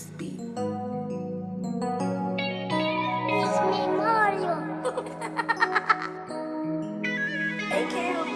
this beat. It's me, Mario. hey, Carol.